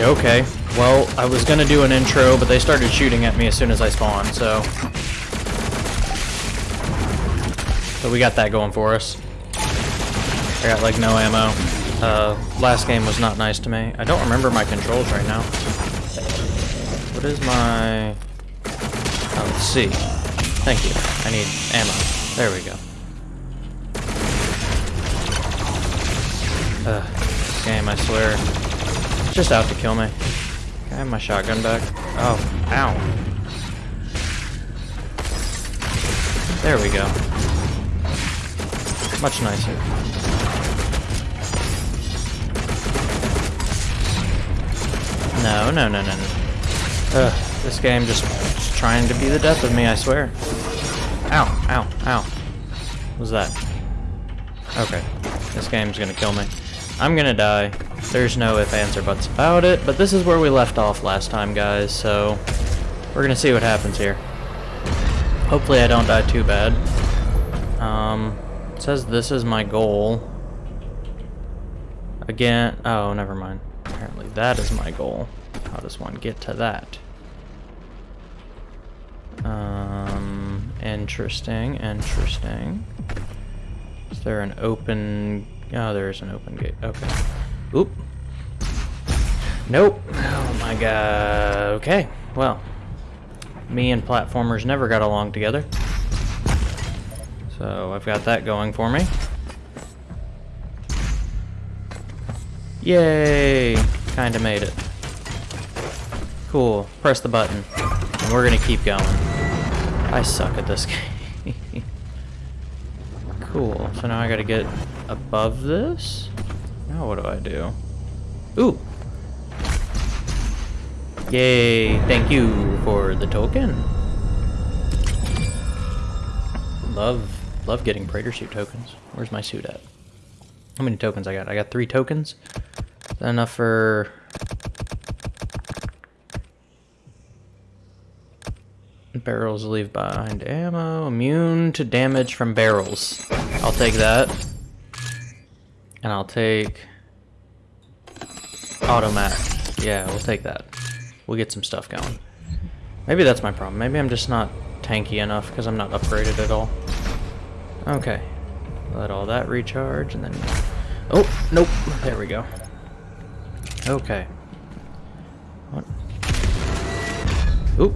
Okay. Well, I was gonna do an intro, but they started shooting at me as soon as I spawned, so... So we got that going for us. I got, like, no ammo. Uh, last game was not nice to me. I don't remember my controls right now. What is my... Oh, let's see. Thank you. I need ammo. There we go. Ugh, this game, I swear. Just out to kill me. I have my shotgun back? Oh, ow. There we go. Much nicer. No, no, no, no, no. Ugh, this game just, just trying to be the death of me, I swear. Ow, ow, ow. What was that? Okay. This game's gonna kill me. I'm gonna die. There's no if, ands, or buts about it, but this is where we left off last time, guys, so we're gonna see what happens here. Hopefully I don't die too bad. Um, says this is my goal. Again, oh, never mind. Apparently that is my goal. How does one get to that? Um, interesting, interesting. Is there an open... Oh, there is an open gate. Okay. Oop. Nope. Oh my god. Okay. Well. Me and platformers never got along together. So I've got that going for me. Yay! Kinda made it. Cool. Press the button. And we're gonna keep going. I suck at this game. cool. So now I gotta get above this? Now what do I do? Ooh! Yay! Thank you for the token. Love, love getting Praetor suit tokens. Where's my suit at? How many tokens I got? I got three tokens. Is that enough for... Barrels leave behind ammo. Immune to damage from barrels. I'll take that. And I'll take... Automat. Yeah, we'll take that. We'll get some stuff going. Maybe that's my problem. Maybe I'm just not tanky enough because I'm not upgraded at all. Okay. Let all that recharge and then... Oh, nope. There we go. Okay. What? Oop.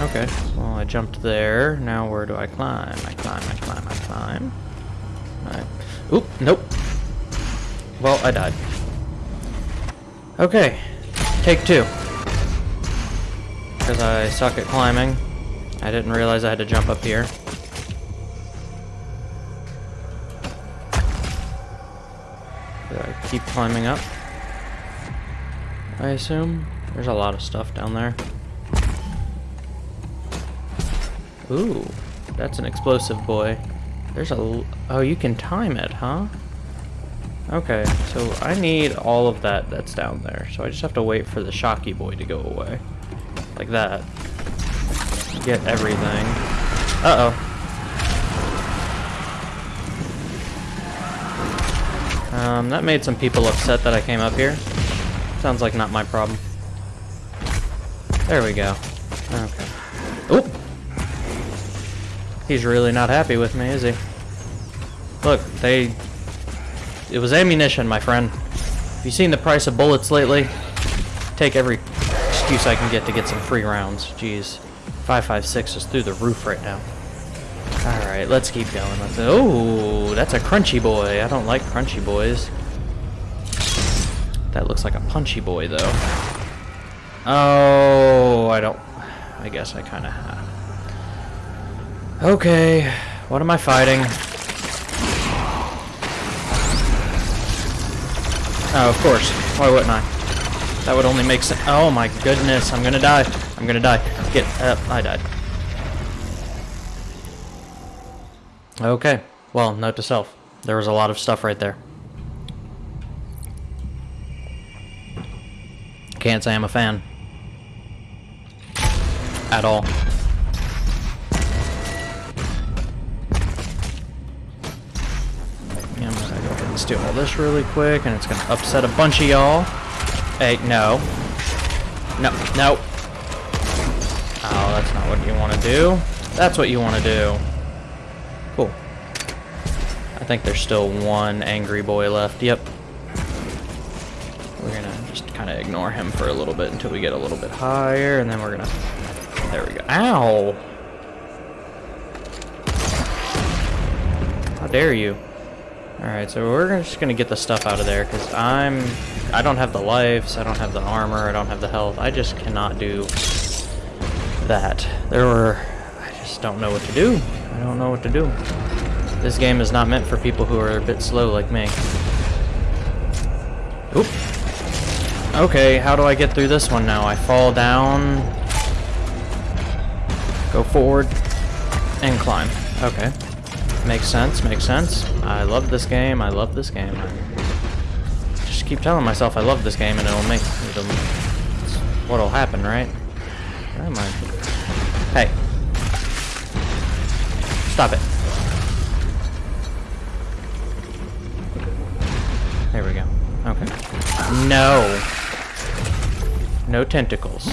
Okay. Well, I jumped there. Now where do I climb? I climb, I climb, I climb. Alright. Oop, nope. Well, I died. Okay. Take two. Because I suck at climbing. I didn't realize I had to jump up here. I keep climbing up? I assume. There's a lot of stuff down there. Ooh, that's an explosive boy. There's a... Oh, you can time it, huh? Okay, so I need all of that that's down there. So I just have to wait for the Shocky boy to go away. Like that. Get everything. Uh-oh. Um, that made some people upset that I came up here. Sounds like not my problem. There we go. Okay. Oop! He's really not happy with me, is he? Look, they... It was ammunition, my friend. Have you seen the price of bullets lately? Take every excuse I can get to get some free rounds. Jeez. 556 is through the roof right now. Alright, let's keep going. Let's, oh, that's a crunchy boy. I don't like crunchy boys. That looks like a punchy boy, though. Oh, I don't... I guess I kind of have. Okay, what am I fighting? Oh, of course. Why wouldn't I? That would only make sense. Oh my goodness, I'm gonna die. I'm gonna die. Get up. I died. Okay. Well, note to self. There was a lot of stuff right there. Can't say I'm a fan. At all. And steal all this really quick, and it's gonna upset a bunch of y'all. Hey, no. No, no. Oh, that's not what you want to do. That's what you want to do. Cool. I think there's still one angry boy left. Yep. We're gonna just kind of ignore him for a little bit until we get a little bit higher, and then we're gonna... There we go. Ow! How dare you? Alright, so we're just gonna get the stuff out of there, because I'm... I don't have the lives, I don't have the armor, I don't have the health. I just cannot do that. There were... I just don't know what to do. I don't know what to do. This game is not meant for people who are a bit slow like me. Oop. Okay, how do I get through this one now? I fall down, go forward, and climb. Okay. Makes sense, makes sense. I love this game, I love this game. I just keep telling myself I love this game and it'll make... It'll, what'll happen, right? Where am I? Hey. Stop it. There we go. Okay. No. No tentacles.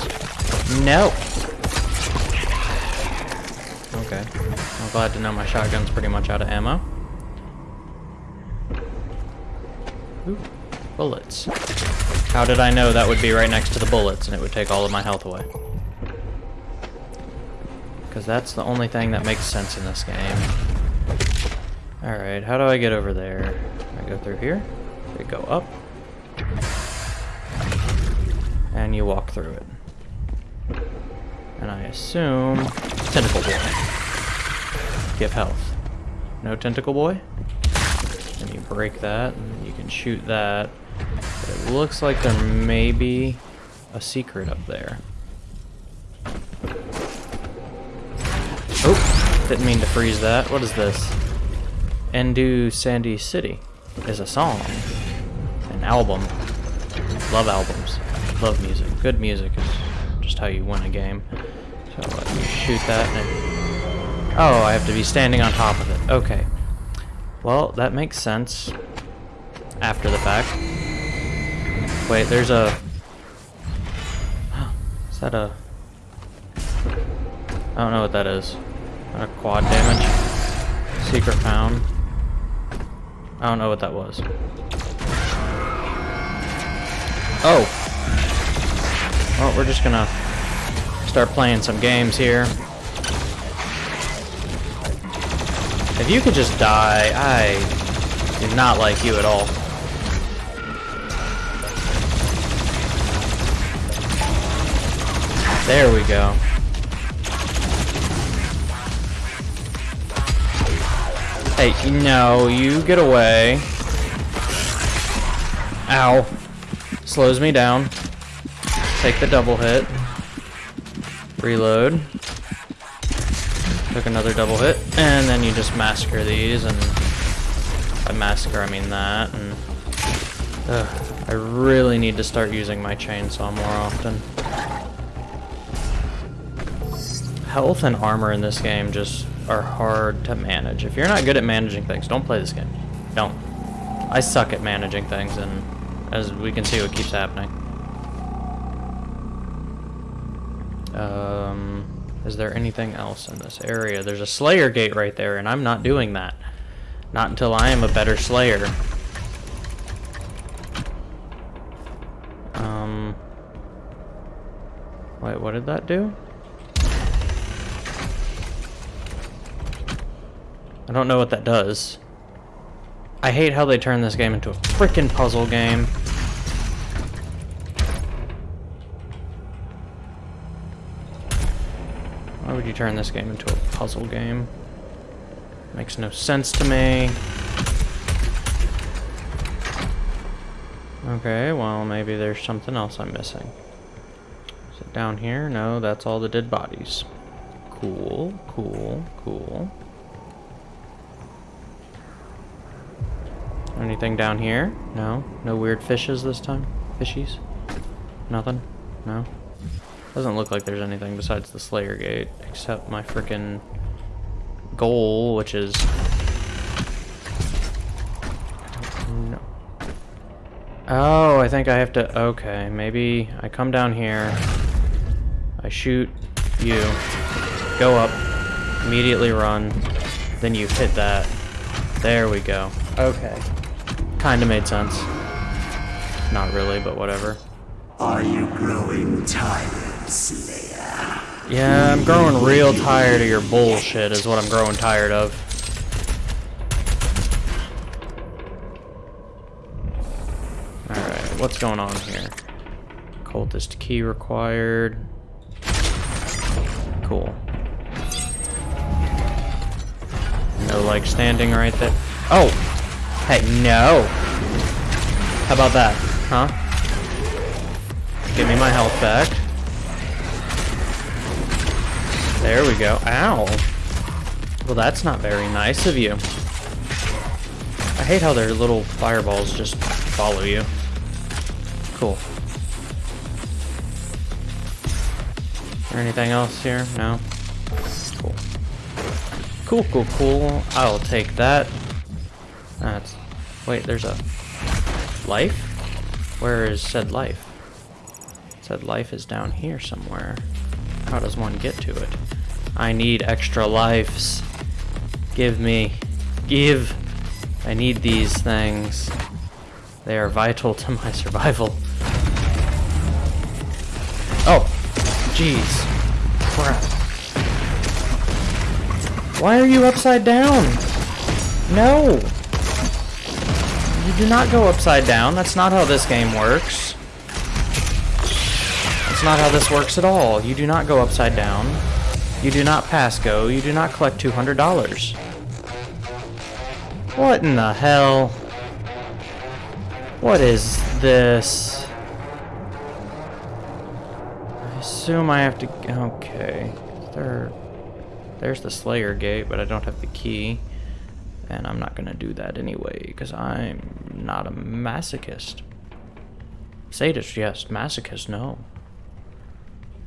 No. Okay. I'm glad to know my shotgun's pretty much out of ammo. Ooh, bullets. How did I know that would be right next to the bullets and it would take all of my health away? Because that's the only thing that makes sense in this game. Alright, how do I get over there? I go through here? They go up. And you walk through it. And I assume... Tentacle Boy. Give health. No Tentacle Boy? And you break that, and shoot that. But it looks like there may be a secret up there. Oh! Didn't mean to freeze that. What is this? Endu Sandy City is a song. An album. Love albums. Love music. Good music is just how you win a game. So let shoot that and Oh, I have to be standing on top of it. Okay. Well, that makes sense. After the fact. Wait, there's a... Is that a... I don't know what that is. A quad damage? Secret found. I don't know what that was. Oh. Well, we're just gonna start playing some games here. If you could just die, I do not like you at all. There we go. Hey, no, you get away. Ow. Slows me down. Take the double hit. Reload. Took another double hit. And then you just massacre these, and... By massacre, I mean that, and... I really need to start using my chainsaw more often. Health and armor in this game just are hard to manage. If you're not good at managing things, don't play this game. Don't. I suck at managing things, and as we can see, what keeps happening. Um, is there anything else in this area? There's a Slayer gate right there, and I'm not doing that. Not until I am a better Slayer. Um, wait, what did that do? I don't know what that does. I hate how they turn this game into a freaking puzzle game. Why would you turn this game into a puzzle game? Makes no sense to me. Okay, well, maybe there's something else I'm missing. Is it down here? No, that's all the dead bodies. Cool, cool, cool. Anything down here? No? No weird fishes this time? Fishies? Nothing? No? Doesn't look like there's anything besides the Slayer Gate, except my freaking goal, which is... Oh, I think I have to... Okay, maybe I come down here. I shoot you. Go up. Immediately run. Then you hit that. There we go. Okay. Kinda made sense. Not really, but whatever. Are you growing tired, Slayer? Yeah, I'm growing real tired of your bullshit is what I'm growing tired of. Alright, what's going on here? Cultist key required. Cool. No, like, standing right there. Oh! Hey, no! How about that, huh? Give me my health back. There we go. Ow! Well, that's not very nice of you. I hate how their little fireballs just follow you. Cool. Anything else here? No? Cool. Cool, cool, cool. I'll take that. That's... Wait, there's a... Life? Where is said life? Said life is down here somewhere. How does one get to it? I need extra lives. Give me. Give. I need these things. They are vital to my survival. Oh. Jeez. Crap. Why are you upside down? No. You do not go upside down. That's not how this game works. That's not how this works at all. You do not go upside down. You do not pass go. You do not collect $200. What in the hell? What is this? I assume I have to... Okay. There, there's the Slayer gate, but I don't have the key. And I'm not going to do that anyway, because I'm not a masochist. Sadist, yes. Masochist, no.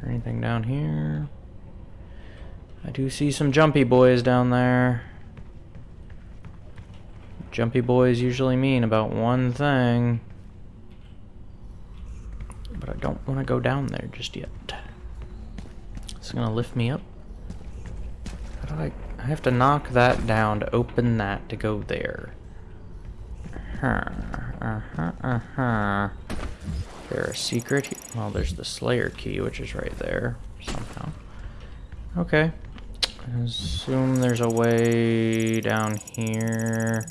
Anything down here? I do see some jumpy boys down there. Jumpy boys usually mean about one thing. But I don't want to go down there just yet. It's going to lift me up. How do I... I have to knock that down to open that to go there. Uh-huh, uh-huh, uh-huh. There a secret? Well, there's the Slayer key, which is right there, somehow. Okay. I assume there's a way down here.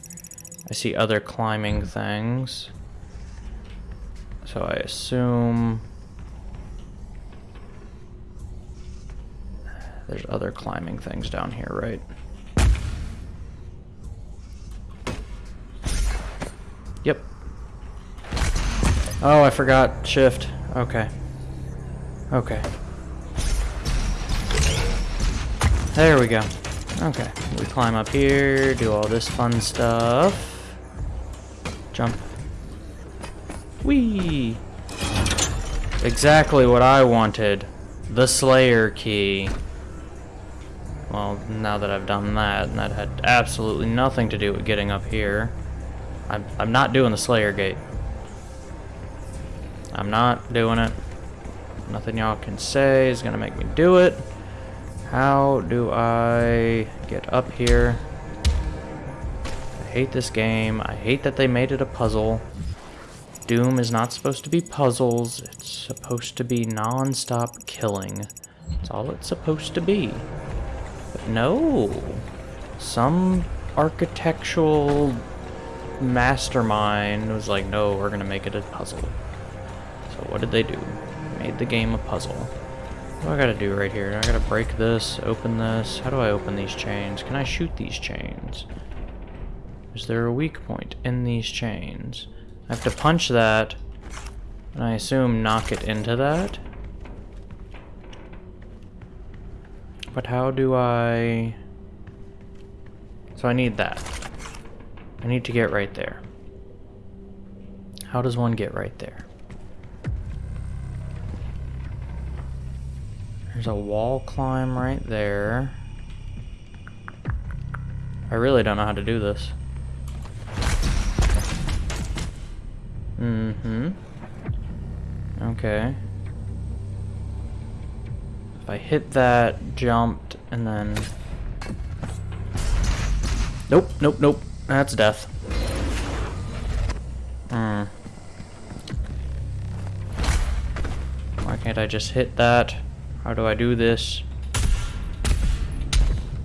I see other climbing things. So I assume... There's other climbing things down here, right? Yep. Oh, I forgot shift. Okay. Okay. There we go. Okay, we climb up here, do all this fun stuff. Jump. Whee! Exactly what I wanted. The Slayer key. Well, now that I've done that, and that had absolutely nothing to do with getting up here. I'm, I'm not doing the Slayer gate. I'm not doing it. Nothing y'all can say is gonna make me do it. How do I get up here? I hate this game. I hate that they made it a puzzle. Doom is not supposed to be puzzles. It's supposed to be non-stop killing. That's all it's supposed to be. No. Some architectural mastermind was like, no, we're going to make it a puzzle. So what did they do? Made the game a puzzle. What do I gotta do right here? I gotta break this, open this. How do I open these chains? Can I shoot these chains? Is there a weak point in these chains? I have to punch that, and I assume knock it into that. But how do I... So I need that. I need to get right there. How does one get right there? There's a wall climb right there. I really don't know how to do this. Mm-hmm. Okay. I hit that, jumped, and then... Nope, nope, nope. That's death. Hmm. Why can't I just hit that? How do I do this?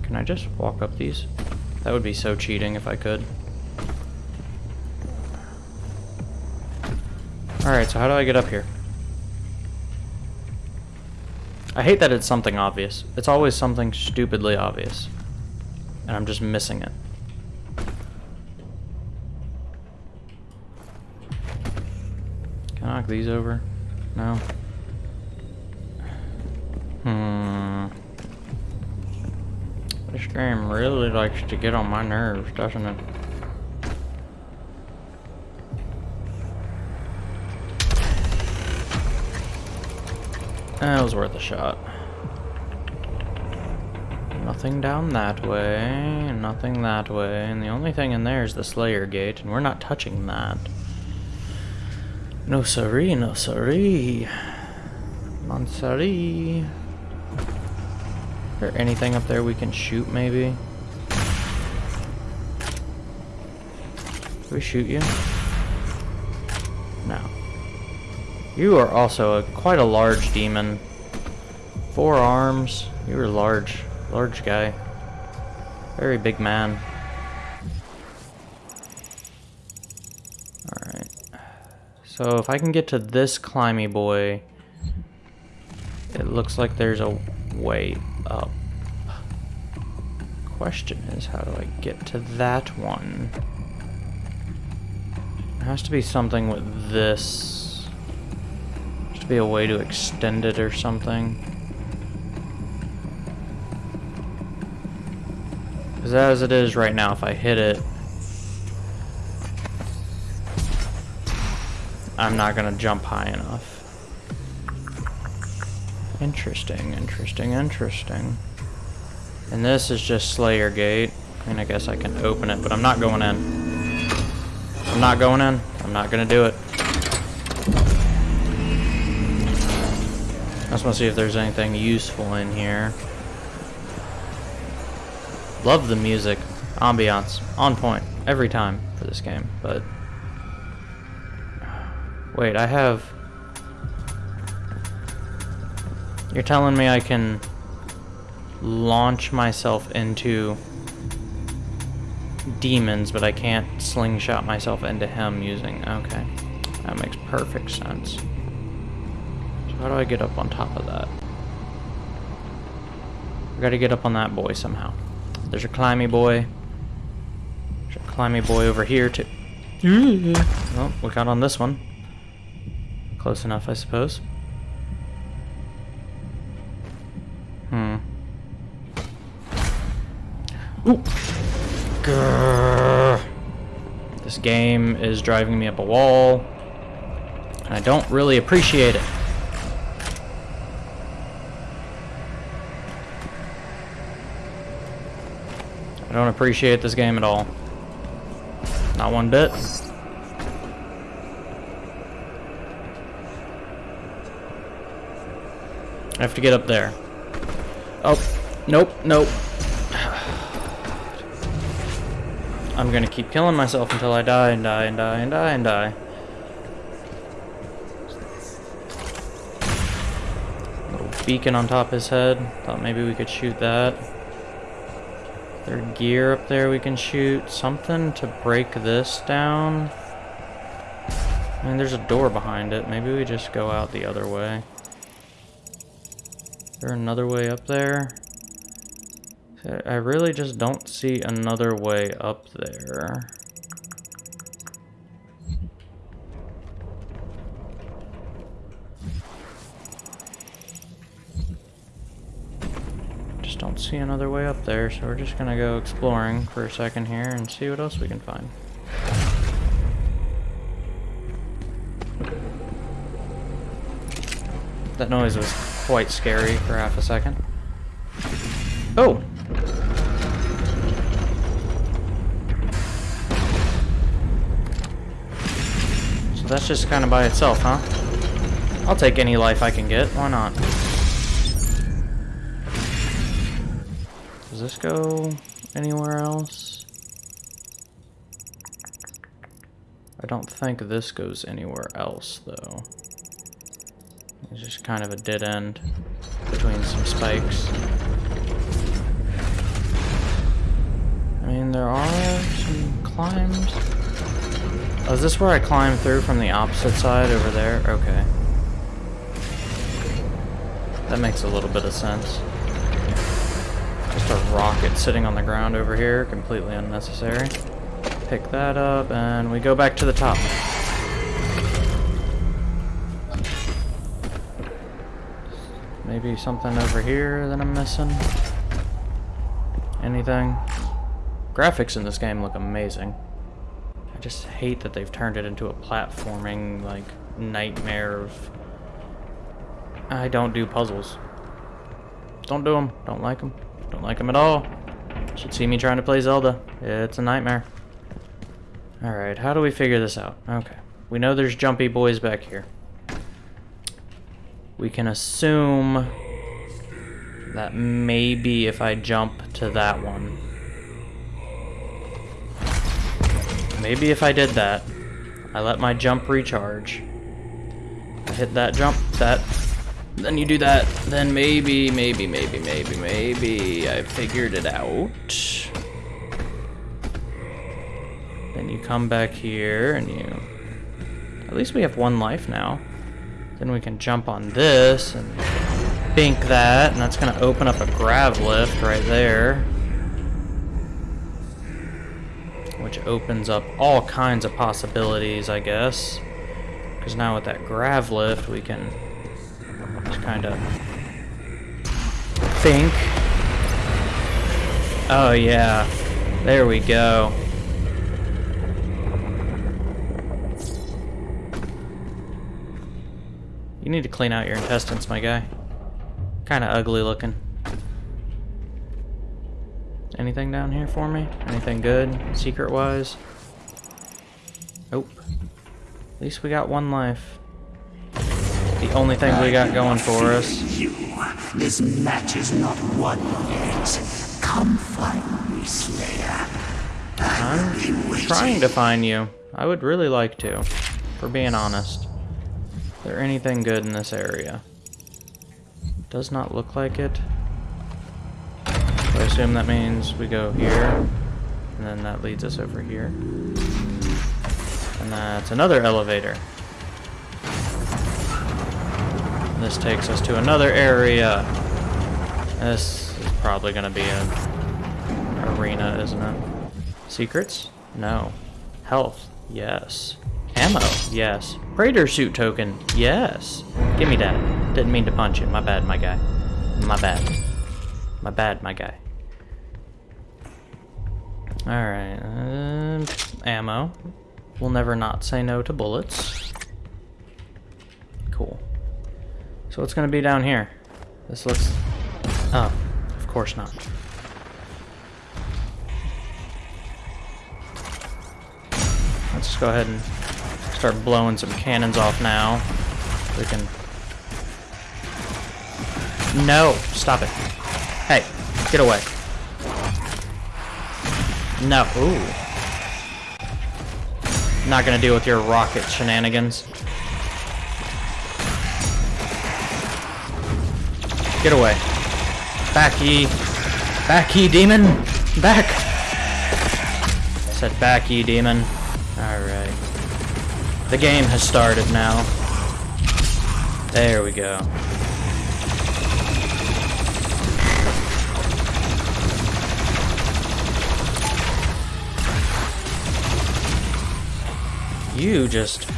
Can I just walk up these? That would be so cheating if I could. Alright, so how do I get up here? I hate that it's something obvious. It's always something stupidly obvious. And I'm just missing it. Can I knock these over? No. Hmm. This game really likes to get on my nerves, doesn't it? Eh, that was worth a shot. Nothing down that way, nothing that way, and the only thing in there is the Slayer Gate, and we're not touching that. No siree, no siree. Non siree. Is there anything up there we can shoot, maybe? Can we shoot you? You are also a, quite a large demon. Four arms. You are large. Large guy. Very big man. Alright. So if I can get to this climby boy, it looks like there's a way up. Question is, how do I get to that one? There has to be something with this be a way to extend it or something. Because as it is right now, if I hit it, I'm not going to jump high enough. Interesting, interesting, interesting. And this is just Slayer Gate. I mean, I guess I can open it, but I'm not going in. I'm not going in. I'm not going to do it. Just want to see if there's anything useful in here. Love the music. Ambiance. On point. Every time for this game. But... Wait, I have... You're telling me I can launch myself into demons, but I can't slingshot myself into him using... Okay. That makes perfect sense. How do I get up on top of that? I gotta get up on that boy somehow. There's a climby boy. There's a climby boy over here too. Oh, we got on this one. Close enough, I suppose. Hmm. Ooh. Grrr. This game is driving me up a wall. And I don't really appreciate it. Don't appreciate this game at all. Not one bit. I have to get up there. Oh, nope, nope. I'm gonna keep killing myself until I die and die and die and die and die. Little beacon on top of his head. Thought maybe we could shoot that there gear up there we can shoot? Something to break this down? I mean, there's a door behind it. Maybe we just go out the other way. Is there another way up there? I really just don't see another way up there. See another way up there, so we're just gonna go exploring for a second here and see what else we can find. That noise was quite scary for half a second. Oh! So that's just kind of by itself, huh? I'll take any life I can get. Why not? This go anywhere else? I don't think this goes anywhere else, though. It's just kind of a dead end between some spikes. I mean, there are some climbs. Oh, is this where I climb through from the opposite side over there? Okay. That makes a little bit of sense. Just a rocket sitting on the ground over here, completely unnecessary. Pick that up, and we go back to the top. Maybe something over here that I'm missing? Anything? Graphics in this game look amazing. I just hate that they've turned it into a platforming, like, nightmare of... I don't do puzzles. Don't do them. Don't like them. Don't like them at all. Should see me trying to play Zelda. It's a nightmare. Alright, how do we figure this out? Okay. We know there's jumpy boys back here. We can assume that maybe if I jump to that one, Maybe if I did that, I let my jump recharge, I hit that jump, that, then you do that, then maybe, maybe, maybe, maybe, maybe I figured it out. Then you come back here and you, at least we have one life now. Then we can jump on this and bink that, and that's gonna open up a grav lift right there. which opens up all kinds of possibilities, I guess. Because now with that grav lift, we can kind of think. Oh, yeah. There we go. You need to clean out your intestines, my guy. Kind of ugly looking. Anything down here for me? Anything good, secret-wise? Nope. At least we got one life. The only thing we got going for us. You. This match is not won yet. Come find me, Slayer. I'm trying to find you. I would really like to, for being honest. Is there anything good in this area? Does not look like it. So I assume that means we go here, and then that leads us over here. And that's another elevator. This takes us to another area. This is probably going to be an arena, isn't it? Secrets? No. Health? Yes. Ammo? Yes. Praetor suit token? Yes. Give me that. Didn't mean to punch you. My bad, my guy. My bad. My bad, my guy. Alright, uh, ammo. We'll never not say no to bullets. Cool. So what's gonna be down here? This looks... Oh, of course not. Let's just go ahead and start blowing some cannons off now. We can... No! Stop it. Hey, get away. No. Ooh. Not gonna deal with your rocket shenanigans. Get away. Back, ye. Back, ye demon. Back. I said back, ye demon. Alright. The game has started now. There we go. You just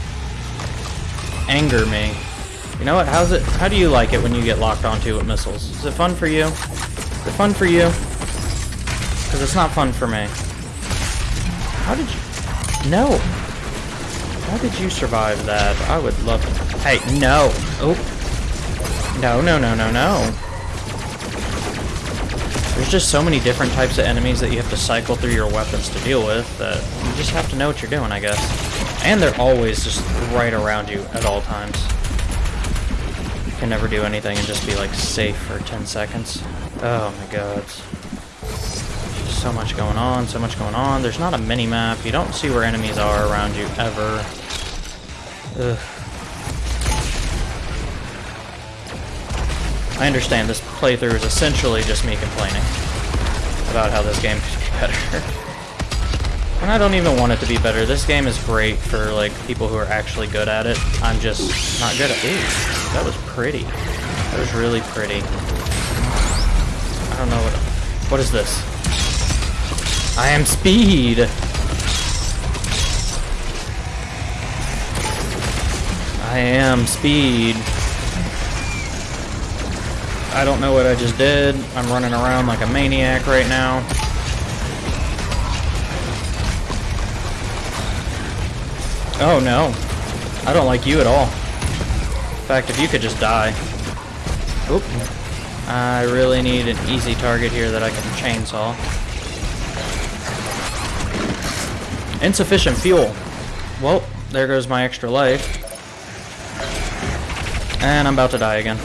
anger me. You know what? How's it? How do you like it when you get locked onto with missiles? Is it fun for you? Is it fun for you? Because it's not fun for me. How did you? No. How did you survive that? I would love to. Hey, no. Oh. No, no, no, no, no. There's just so many different types of enemies that you have to cycle through your weapons to deal with that you just have to know what you're doing, I guess. And they're always just right around you at all times. Can never do anything and just be like safe for 10 seconds. Oh my god. So much going on, so much going on. There's not a mini-map. You don't see where enemies are around you ever. Ugh. I understand this playthrough is essentially just me complaining about how this game could be better. and I don't even want it to be better. This game is great for like people who are actually good at it. I'm just not good at Ooh, that was pretty. That was really pretty. I don't know what what is this? I am speed! I am speed. I don't know what I just did. I'm running around like a maniac right now. Oh no. I don't like you at all. In fact, if you could just die. Oop. I really need an easy target here that I can chainsaw. Insufficient fuel. Well, there goes my extra life. And I'm about to die again.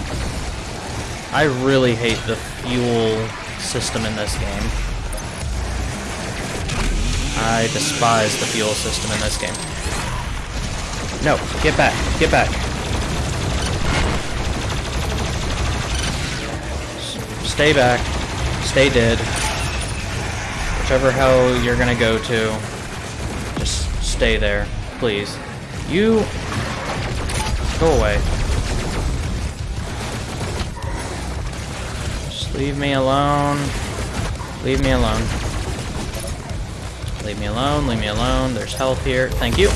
I really hate the fuel system in this game. I despise the fuel system in this game. No, get back, get back. S stay back, stay dead. Whichever hell you're gonna go to, just stay there, please. You... Go away. Just leave me alone. Leave me alone. Leave me alone, leave me alone. There's health here. Thank you.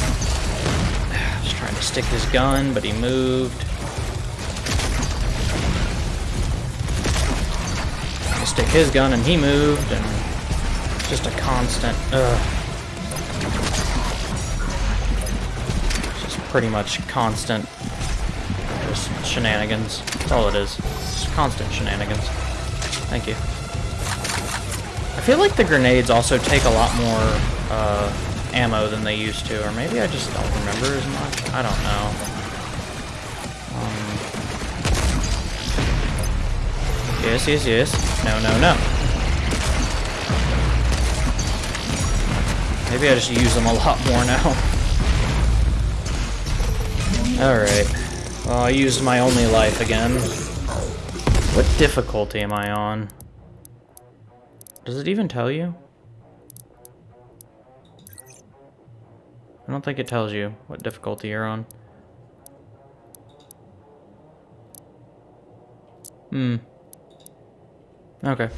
Stick his gun, but he moved. Stick his gun and he moved, and just a constant. Ugh. Just pretty much constant just shenanigans. That's all it is. Just constant shenanigans. Thank you. I feel like the grenades also take a lot more uh, ammo than they used to, or maybe I just don't remember as much. I don't know. Um, yes, yes, yes. No, no, no. Maybe I just use them a lot more now. Alright. Well, I used my only life again. What difficulty am I on? Does it even tell you? I don't think it tells you what difficulty you're on. Hmm. Okay.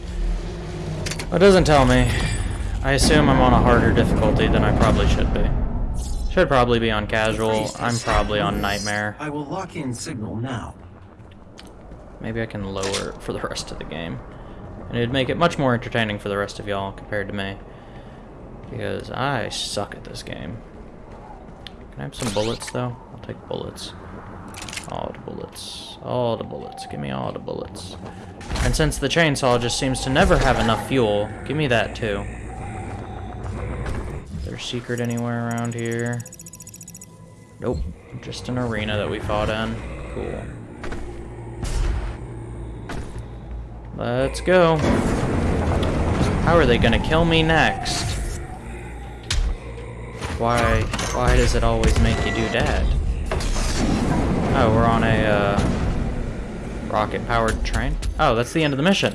Well, it doesn't tell me. I assume I'm on a harder difficulty than I probably should be. Should probably be on casual. I'm probably on nightmare. I will lock in signal now. Maybe I can lower it for the rest of the game. And it'd make it much more entertaining for the rest of y'all compared to me. Because I suck at this game. Can I have some bullets though? I'll take bullets. All the bullets. All the bullets. Give me all the bullets. And since the chainsaw just seems to never have enough fuel, give me that too There's secret anywhere around here? Nope. Just an arena that we fought in. Cool. Let's go. How are they gonna kill me next? Why, why does it always make you do that? Oh, we're on a, uh, rocket-powered train? Oh, that's the end of the mission.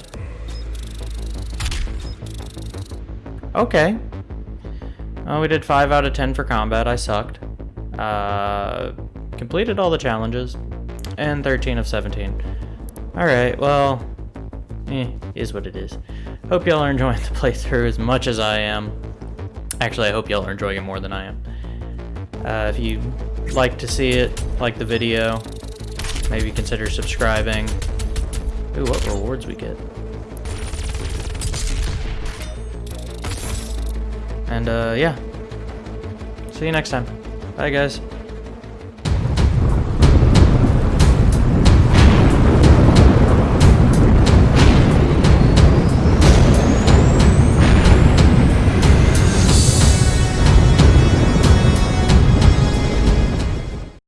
Okay. Oh, we did 5 out of 10 for combat. I sucked. Uh, completed all the challenges. And 13 of 17. Alright, well, eh, is what it is. Hope y'all are enjoying the playthrough as much as I am. Actually, I hope y'all are enjoying it more than I am. Uh, if you like to see it, like the video, maybe consider subscribing. Ooh, what rewards we get. And uh, yeah. See you next time. Bye, guys.